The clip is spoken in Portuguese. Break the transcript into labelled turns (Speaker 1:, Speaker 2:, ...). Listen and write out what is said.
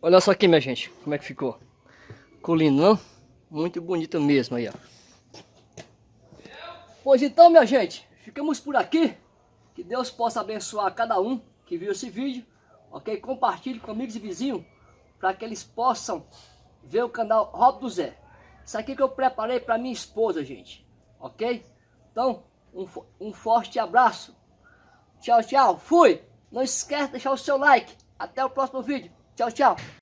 Speaker 1: Olha só aqui, minha gente, como é que ficou. Lindo, não? Muito bonito mesmo aí, ó. Pois então, minha gente, ficamos por aqui. Que Deus possa abençoar cada um que viu esse vídeo, ok? Compartilhe com amigos e vizinhos, para que eles possam ver o canal Rob do Zé. Isso aqui que eu preparei para minha esposa, gente, ok? Então, um, um forte abraço. Tchau, tchau. Fui! Não esquece de deixar o seu like. Até o próximo vídeo. Tchau, tchau.